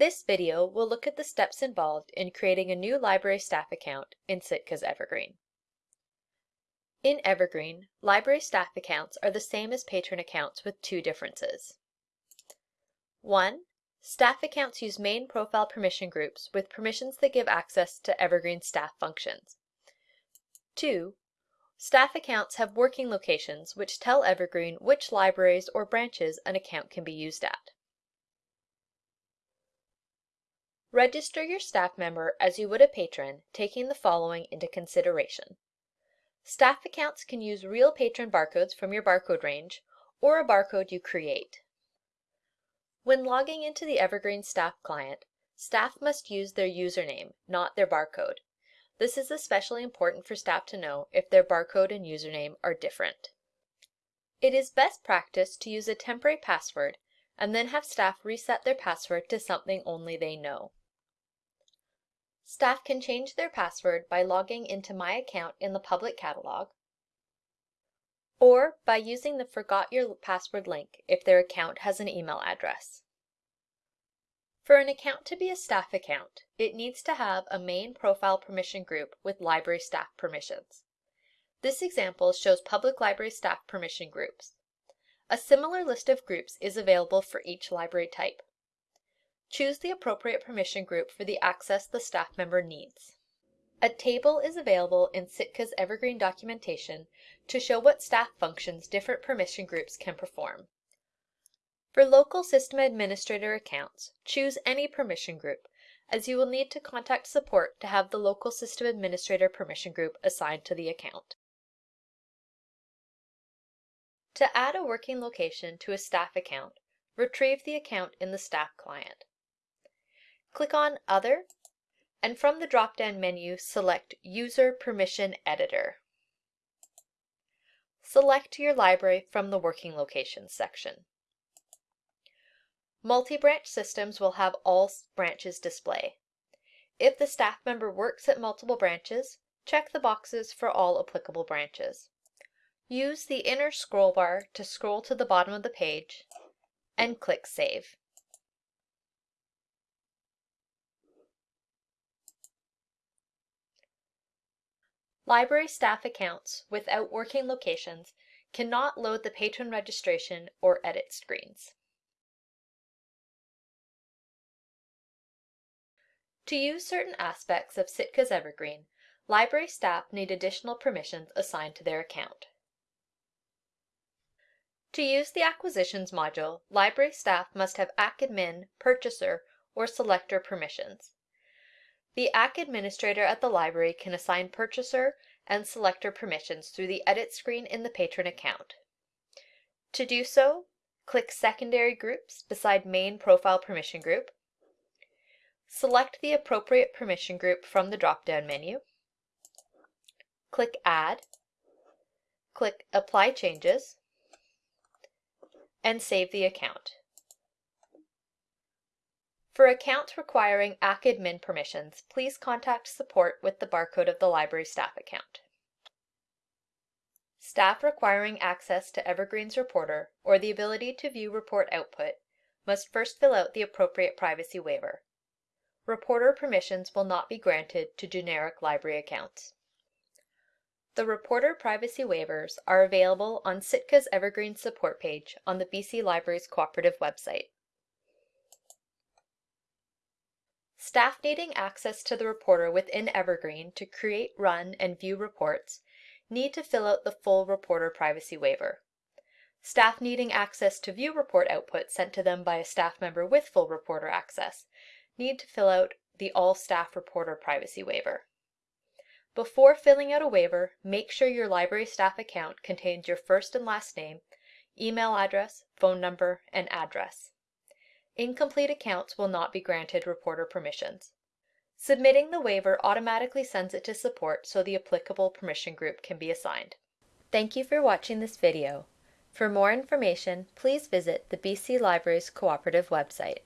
This video will look at the steps involved in creating a new library staff account in Sitka's Evergreen. In Evergreen, library staff accounts are the same as patron accounts with two differences. 1. Staff accounts use main profile permission groups with permissions that give access to Evergreen staff functions. 2. Staff accounts have working locations which tell Evergreen which libraries or branches an account can be used at. Register your staff member as you would a patron, taking the following into consideration. Staff accounts can use real patron barcodes from your barcode range or a barcode you create. When logging into the Evergreen Staff client, staff must use their username, not their barcode. This is especially important for staff to know if their barcode and username are different. It is best practice to use a temporary password and then have staff reset their password to something only they know. Staff can change their password by logging into My Account in the public catalog, or by using the Forgot Your Password link if their account has an email address. For an account to be a staff account, it needs to have a main profile permission group with library staff permissions. This example shows public library staff permission groups. A similar list of groups is available for each library type. Choose the appropriate permission group for the access the staff member needs. A table is available in Sitka's Evergreen documentation to show what staff functions different permission groups can perform. For local system administrator accounts, choose any permission group, as you will need to contact support to have the local system administrator permission group assigned to the account. To add a working location to a staff account, retrieve the account in the staff client. Click on Other, and from the drop-down menu, select User Permission Editor. Select your library from the Working Locations section. Multi-branch systems will have all branches display. If the staff member works at multiple branches, check the boxes for all applicable branches. Use the inner scroll bar to scroll to the bottom of the page and click Save. Library staff accounts without working locations cannot load the patron registration or edit screens. To use certain aspects of Sitka's Evergreen, library staff need additional permissions assigned to their account. To use the Acquisitions module, library staff must have ACADMIN, Purchaser, or Selector permissions. The AC administrator at the library can assign purchaser and selector permissions through the edit screen in the patron account. To do so, click Secondary Groups beside Main Profile Permission Group. Select the appropriate permission group from the drop-down menu. Click Add. Click Apply Changes and save the account. For accounts requiring ACADMIN permissions, please contact support with the barcode of the library staff account. Staff requiring access to Evergreen's reporter or the ability to view report output must first fill out the appropriate privacy waiver. Reporter permissions will not be granted to generic library accounts. The reporter privacy waivers are available on Sitka's Evergreen support page on the BC Libraries Cooperative website. Staff needing access to the reporter within Evergreen to create, run, and view reports need to fill out the full reporter privacy waiver. Staff needing access to view report output sent to them by a staff member with full reporter access need to fill out the All Staff Reporter Privacy Waiver. Before filling out a waiver, make sure your library staff account contains your first and last name, email address, phone number, and address. Incomplete accounts will not be granted reporter permissions. Submitting the waiver automatically sends it to support so the applicable permission group can be assigned. Thank you for watching this video. For more information, please visit the BC Libraries Cooperative website.